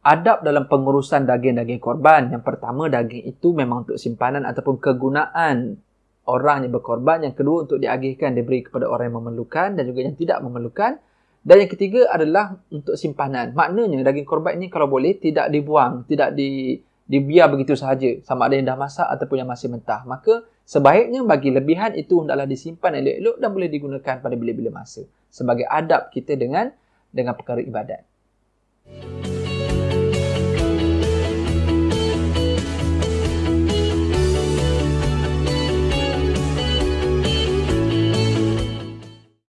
adab dalam pengurusan daging-daging korban. Yang pertama, daging itu memang untuk simpanan ataupun kegunaan orang yang berkorban. Yang kedua, untuk diagihkan, diberi kepada orang yang memerlukan dan juga yang tidak memerlukan. Dan yang ketiga adalah untuk simpanan. Maknanya, daging korban ini kalau boleh tidak dibuang, tidak di, dibiar begitu sahaja. Sama ada yang dah masak ataupun yang masih mentah. Maka, sebaiknya bagi lebihan itu hendaklah disimpan elok-elok dan boleh digunakan pada bila-bila masa. Sebagai adab kita dengan dengan perkara ibadat.